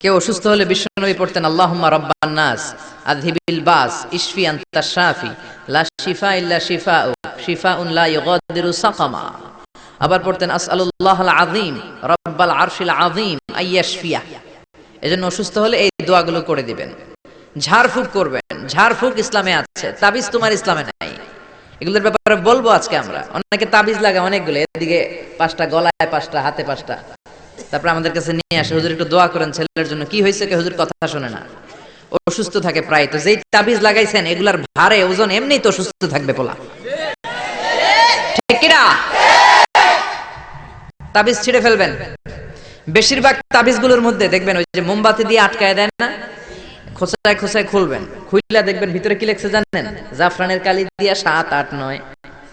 কেউ অসুস্থ হলে বিশ্বনবী পড়তেন, আল্লাহুম্মা রব্বান নাস, আযহিবিল বাস, ইশফি আনতা শাফি, লা শিফা ইল্লা শিফাউ, শিফাউন লা ইউগাদিরু সাকামা। আবার পড়তেন, আসআলুল্লাহাল আযীম, রব্বাল আরশিল আযীম, আইয়াশফিয়া। এজন্য অসুস্থ হলে এই দোয়াগুলো করে দিবেন। ঝাড়ফুঁক করবেন, ঝাড়ফুঁক ইসলামে আছে, তাবিজ তোমার ইসলামে নাই। এগুলোর ব্যাপারে বলব আজকে আমরা। অনেকে তাবিজ লাগে অনেকগুলো, এদিকে পাঁচটা গলায় পাঁচটা, হাতে পাঁচটা। তারপর আমাদের কাছে নিয়ে আসে, হুজুর, একটু দোয়া করেন ছেলের জন্য। কি হয়েছে কে হুজুর, কথা শোনে না। অসুস্থ থাকে প্রায়। তো যেই তাবিজ লাগাইছেন, এগুলার ভারে ওজন এমনি তো অসুস্থ থাকবে পোলা। ঠিক কিনা? তাবিজ ছিঁড়ে ফেলবেন। বেশিরভাগ তাবিজগুলোর মধ্যে দেখবেন, ওই যে মোমবাতি দিয়ে আটকায় দেন না খোসায় খোসায় খুলবেন। খুললে দেখবেন, ভিতরে কি লেখছে জানেন? জাফরানের কালি দিয়া সাত, আট, নয়,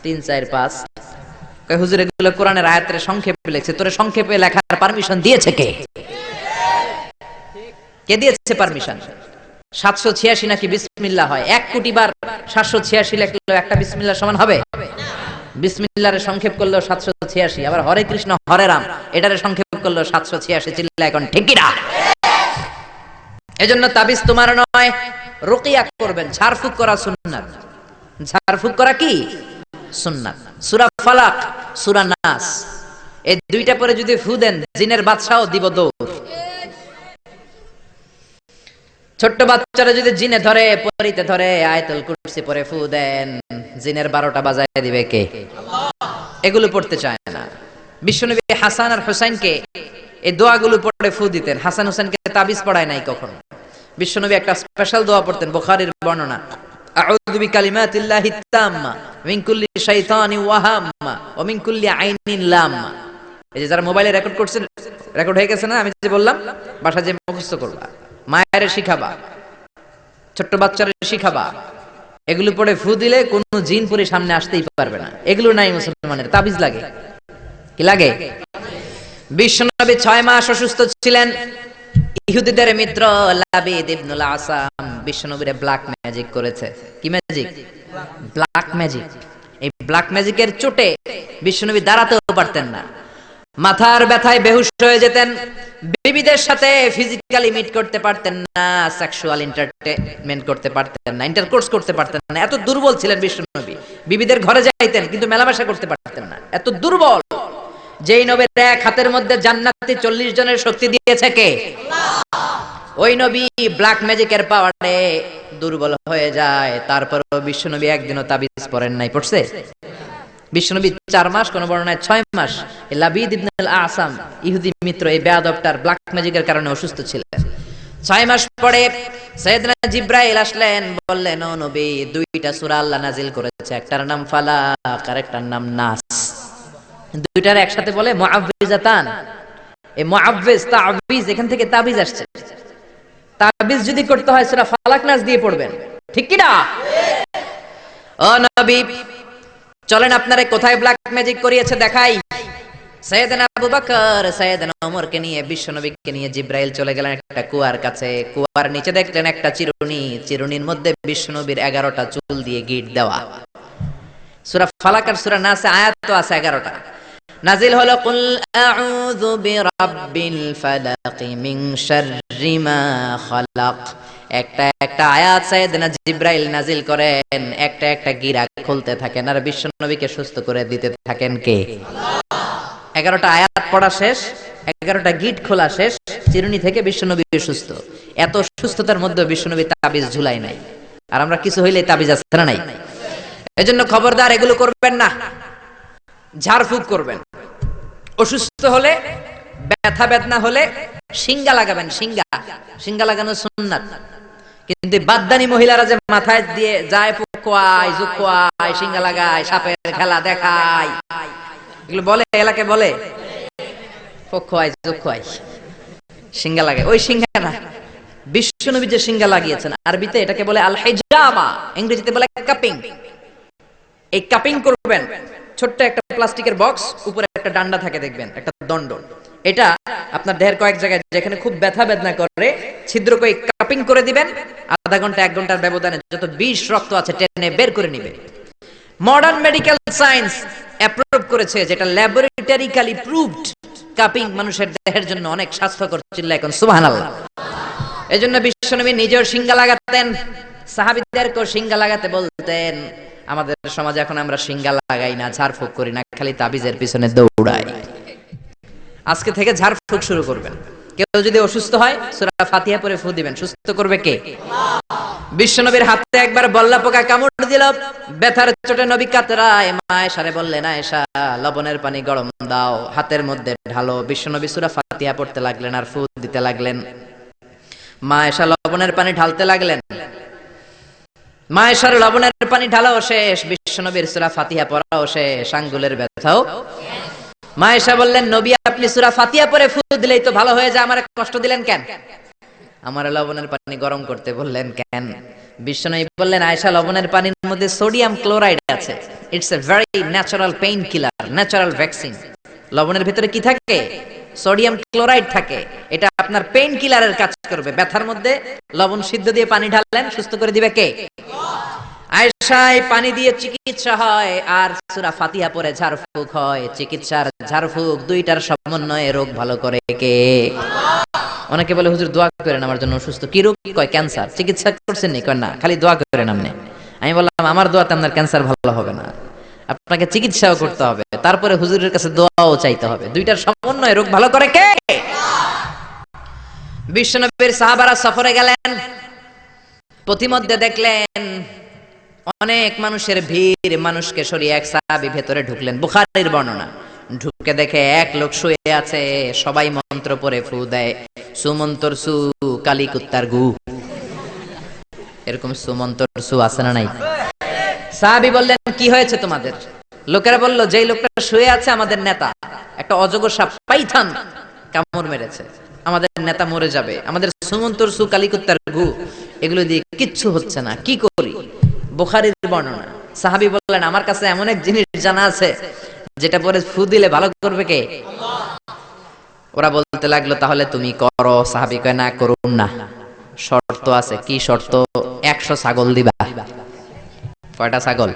তিন, চার, পাঁচ। হুজুর, এগুলো কোরআনের আয়াতের সংক্ষেপে লেখছে। তোরে সংক্ষেপে লেখার পারমিশন দিয়েছে কে? কে দিয়েছে পারমিশন সাতশো ছিয়াশি নাকি বিসমিল্লা হয়? এক কোটি বার সাতশো ছিয়াশি একটা বিসমিল্লা সমান হবে? বিসমিল্লারে সংক্ষেপ করল সাতশো ছিয়াশি, আবার হরে কৃষ্ণ, হরে রাম, এটারে সংক্ষেপ করল সাতশো ছিয়াশি চিল্লা এখন ঠিকিরা এজন্য তাবিজ তোমার নয়, রুকিয়া করবেন, ঝাড়ফুক করা সুন্নাত। ঝাড়ফুক করা কি? সুন্নাত। সূরা ফালাক, সূরা নাস। এই দুইটা পরে যদি ফু দেন, জিনের বাদশাও দিব দৌড়। ছোট্ট বাচ্চারা যদি জিনে ধরে, পরিতে ধরে, আয়তুল কুরসি পরে ফু দেন, জিনের বারোটা বাজায় দিবে কে? এগুলো পড়তে চায় না। বিশ্বনবী হাসান আর হুসাইনকে এই দোয়াগুলো পড়ে ফু দিতেন। হাসান হুসাইনকে তাবিজ পড়ায় নাই কখনো। বিশ্বনবী একটা স্পেশাল দোয়া পড়তেন, বোখারির বর্ণনা। আউযু এই যে যারা মোবাইলে রেকর্ড করছেন, রেকর্ড হয়ে গেছে না? আমি যে বললাম, বাসা যে মুখস্থ করবা, মায়ের শিখাবা, ছোট্ট শিখাবা, এগুলো পড়ে ফু দিলে কোন জিন পরে সামনে আসতেই পারবে না। এগুলো নাই মুসলমানের, তাবিজ লাগে। কি লাগে? বিশ্বনবী ছয় মাস অসুস্থ ছিলেন। ইহুদিদের মিত্র লাবিদ ইবনুল আসাম। বিশ্বনবীরে ব্ল্যাক ম্যাজিক করেছে। কি ম্যাজিক ব্ল্যাক ম্যাজিক এই ব্ল্যাক ম্যাজিকের চোটে বিশ্বনবী দাঁড়াতেও পারতেন না। মাথার ব্যথায় বেহুশ হয়ে যেতেন। বিবিদের সাথে ফিজিক্যালি মিট করতে পারতেন না সেক্সুয়াল এন্টারটেইনমেন্ট করতে পারতেন না ইন্টারকোর্স করতে পারতেন না। এত দুর্বল ছিলেন বিশ্বনবী বিবিদের ঘরে যাইতেন, কিন্তু মেলামেশা করতে পারতেন না। এত দুর্বল। যেই নবীর এক হাতের মধ্যে জান্নাতি চল্লিশ জনের শক্তি দিয়েছে কে? ওই নবী ব্ল্যাক ম্যাজিকের পাওয়ারে দুর্বল হয়ে যায়। তারপরও বিশ্বনবী একদিনও তাবিজ পড়েন নাই, পড়ছে? বিশ্বনবী চার মাস ছয় মাস লাবিদ ইবনুল আসাম, ইহুদি মিত্র, এই ব্ল্যাক ম্যাজিকের কারণে অসুস্থ ছিলেন। ছয় মাস পরে সৈয়দনা জিব্রাইল আসলেন, বললেন, ও নবী, দুইটা সূরা আল্লাহ নাজিল করেছে, একটার নাম ফালাক আর একটার নাম নাস। দুইটার একসাথে বলে মুআব্বিজাতান এই মুআব্বিজ তাবিজ, এখান থেকে তাবিজ আসছে। তাবিজ যদি করতে হয় সূরা ফালাক নাস দিয়ে পড়বেন। ঠিক কি না? ও নবী, চলেন আপনারে কোথায় ব্ল্যাক ম্যাজিক করিয়েছে দেখাই। চলে গেলেন একটা কুয়ার কাছে। কুয়ার নিচে দেখলেন একটা চিরুনি। চিরুনির মধ্যে বিশ্বনবীর এগারোটা চুল দিয়ে গিট দেওয়া। সূরা ফালাক আর সূরা আয়াত আছে এগারোটা। নাজিল হলো, কুল আউযু বিরাব্বিল ফালাক মিন শাররি মা খালাক। একটা একটা আয়াত সাইয়েদনা জিব্রাইল নাজিল করেন, একটা একটা গিরা খুলতে থাকেন, আর বিশ্বনবীকে সুস্থ করে দিতে থাকেন কে? এগারোটা আয়াত পড়া শেষ, এগারোটা গিট খোলা শেষ, চিরুনি থেকে বিশ্বনবী সুস্থ। এত সুস্থতার মধ্যে বিশ্বনবী তাবিজ ঝুলাই নাই। আর আমরা কিছু হইলে তাবিজ আছে না নাই? এজন্য খবরদার এগুলো করবেন না। ঝাড়ফুঁক করবেন। অসুস্থ হলে, ব্যথা বেদনা হলে সিঙ্গা লাগাবেন সিঙ্গা সিঙ্গা লাগানো সুন্নাত। কিন্তু বাদদানি মহিলারা যে মাথায় দিয়ে যায়, পোকোয়ায়, জুকোয়ায় সিঙ্গা লাগায়, সাপের খেলা দেখায়। এগুলো বলে, এলাকে বলে? পোকোয়ায়, জুকোয়ায়। সিঙ্গা লাগে। ওই সিঙ্গা না। বিশ্বনবী যে সিঙ্গা লাগিয়েছেন, আরবিতে এটাকে বলে আল হেজামা ইংরেজিতে বলে কাপিং। এই কাপিং করবেন। ছোট্ট একটা প্লাস্টিকের বক্স, উপরে একটা ডান্ডা থাকে দেখবেন, একটা দণ্ড। এটা আপনার দেহের কয়েক জায়গায় যেখানে খুব ব্যথা বেদনা করে ছিদ্র করে কাপিং করে দিবেন, আধা ঘণ্টা, এক ঘণ্টার ব্যবধানে যত বিষ রক্ত আছে টেনে বের করে নিবে মডার্ন মেডিকেল সায়েন্স অ্যাপ্রুভ করেছে যেটা ল্যাবরেটরিক্যালি প্রুভড কাপিং মানুষের দেহের জন্য অনেক স্বাস্থ্যকর চিল্লা এখন, সুবহানাল্লাহ। এই জন্য বিশ্বনবী নিজেও সিঙ্গা লাগাতেন সাহাবিদেরকেও সিঙ্গা লাগাতে বলতেন আমাদের সমাজে এখন আমরা সিঙ্গা লাগাই না, ঝাড়ফুঁক করি না, খালি তাবিজের পিছনে দৌড়াই। আজকে থেকে ঝাড়ফুঁক শুরু করবেন। কেউ যদি অসুস্থ হয়, সূরা ফাতিহা পরে ফু দিবেন। সুস্থ করবে কে? বিশ্বনবীর হাতে একবার বল্লা পোকা কামড় দিল, ব্যথার চোটে নবী কাতরায় মা এসারে বললেন, আয়েশা, লবণের পানি গরম দাও, হাতের মধ্যে ঢালো। বিশ্বনবী সূরা ফাতিহা পড়তে লাগলেন আর ফু দিতে লাগলেন। মা এসা লবণের পানি ঢালতে লাগলেন। মা এসার লবণের পানি ঢালাও শেষ, বিশ্বনবীর সূরা ফাতিহা পড়াও শেষ, আঙ্গুলের ব্যথাও। মা এসা বললেন, নবী, আপনি সূরা ফাতিহা পরে ফু দিলেই তো ভালো হয়ে যায়, আমার কষ্ট দিলেন কেন? আমার লবণের পানি গরম করতে বললেন, কেন? বিশ্বনবী বললেন, আয়েশা, লবণের পানির মধ্যে সোডিয়াম ক্লোরাইড আছে। It's a very natural painkiller natural vaccine লবণের ভিতরে কি থাকে? সোডিয়াম ক্লোরাইড থাকে, এটা আপনার পেইন কিলারের কাজ করবে। ব্যথার মধ্যে লবণ সিদ্ধ দিয়ে পানি ঢাললেন সুস্থ করে দিবে কে? আয়েশায় পানি দিয়ে চিকিৎসা হয়, আর সূরা ফাতিহা পরে ঝাড়ফুঁক হয়। চিকিৎসার ঝাড়ফুঁক দুইটার সমন্বয়ে রোগ ভালো করে কে? অনেকে বলে, হুজুর, দোয়া করেন, আমার জন্য অসুস্থ। কি রোগ? কয়, ক্যান্সার। চিকিৎসা করছেন নি? কয়, না, খালি দোয়া করেন আপনি। আমি বললাম, আমার দোয়াতে আপনার ক্যান্সার ভালো হবে না। আপনাকে চিকিৎসাও করতে হবে, তারপরে হুজুরের কাছে দোয়াও চাইতে হবে। দুইটার সমন্বয়ে রোগ ভালো করে কে? বিশ্বনবীর সাহাবারা সফরে গেলেন প্রতিমধ্যে দেখলেন অনেক মানুষের ভিড়, মানুষকে সরিয়ে এক সাহাবি ভেতরে ঢুকলেন। বুখারীর বর্ণনা, ঢুকে দেখে এক লোক শুয়ে আছে, সবাই মন্ত্র পড়ে ফু দেয়, সুমন্তর সু কালী কুত্তার গু। এরকম সুমন্তর সু আছে না নাই? সাহাবি বললেন, কি হয়েছে তোমাদের? লোকেরা বলল, যেই লোকটা শুয়ে আছে আমাদের নেতা, একটা অজগর সাপ পাইথান, কামড় মেরেছে। আমাদের নেতা মরে যাবে। আমাদের সুমন্তর সু কালিকুত্তার গু, এগুলো দিয়ে কিচ্ছু হচ্ছে না। কি করি? বুখারীর বর্ণনা। সাহাবি বললেন, আমার কাছে এমন এক জিনিস জানা আছে, যেটা পরে ফু দিলে ভালো করবে কে? ওরা বলতে লাগল, তাহলে তুমি করো। সাহাবি কয়, না করুন না। শর্ত আছে, কি শর্ত? একশো ছাগল দিবা। কয়টা ছাগল?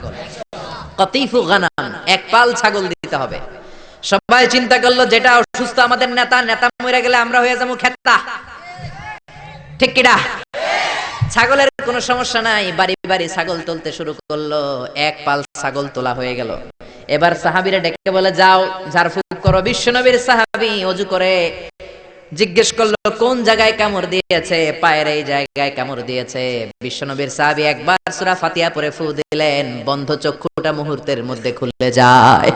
কতিফু গানাম, এক পাল ছাগল দিতে হবে। সবাই চিন্তা করল, যেটা অসুস্থ আমাদের নেতা নেতা মরে গেলে আমরা হয়ে যাব খেতা। ঠিক কিনা? ছাগলের কোনো সমস্যা নাই, বাড়ি বাড়ি ছাগল তুলতে শুরু করল, এক পাল ছাগল তোলা হয়ে গেল। এবার সাহাবিরা ডেকে বলে, যাও, ঝাড়ফুঁক করো। বিশ্বনবীর সাহাবি অজু করে জিজ্ঞেস করল, কোন জায়গায় কামড় দিয়েছে? পায়ের এই জায়গায় কামড় দিয়েছে। বিশ্বনবীর সাহাবি একবার সূরা ফাতিহা পরে ফু দিলেন, বন্ধ চক্ষুটা মুহূর্তের মধ্যে খুলে যায়।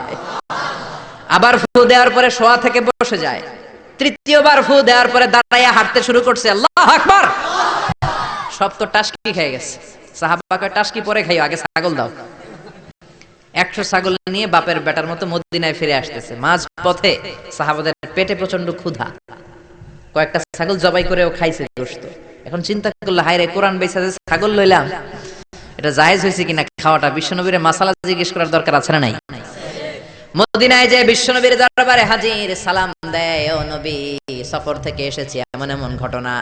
আবার ফু দেওয়ার পরে শোয়া থেকে বসে যায়। তৃতীয়বার ফু দেওয়ার পরে দাঁড়াইয়া হাঁটতে শুরু করছে, আল্লাহ আকবার! সব তো টাসকি খেয়ে গেছে। সাহাবাকে টাসকি পরে খাইও, আগে ছাগল দাও। একশো ছাগল নিয়ে বাপের বেটার মতো মদিনায় ফিরে আসতেছে। মাঝ পথে সাহাবাদের পেটে প্রচণ্ড ক্ষুধা। কয়েকটা ছাগল জবাই করেও খাইছে গোস্ত এখন চিন্তা করল, হায় রে, কোরআন বেচা যে ছাগল লইলাম, এটা জায়েজ হয়েছে কিনা খাওয়াটা? বিশ্বনবীর মাসালা জিজ্ঞেস করার দরকার আছে না নাই? মদিনায় যে বিশ্বনবীর দরবারে হাজির সালাম দেয়, ও নবী, সফর থেকে এসেছি, এমন এমন ঘটনা।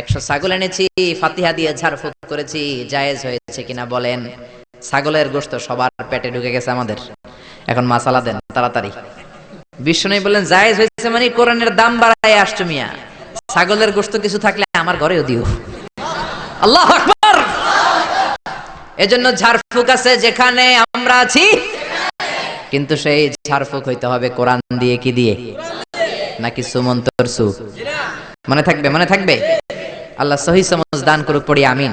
একশো ছাগল এনেছি, ফাতিহা দিয়ে ঝাড়ফুঁক করেছি, জায়েজ হয়েছে কিনা বলেন। ছাগলের গোস্ত সবার পেটে ঢুকে গেছে আমাদের। এখন মাসালা দেন, তাড়াতাড়ি। বিশ্বনবী বললেন, জায়েজ হয়েছে মানে কোরআনের দাম বাড়ায় আসছো মিয়া। ছাগলের গোস্ত কিছু থাকলে আমার ঘরেও দিও। আল্লাহ এজন্য ঝাড়ফুক আছে যেখানে আমরা আছি। কিন্তু সেই ঝাড়ফুক হইতে হবে কোরআন দিয়ে কি দিয়ে? নাকি সুমন্তর সু মনে থাকবে মনে থাকবে? আল্লাহ সহি সমাজ দান করুক, পড়ি, আমিন।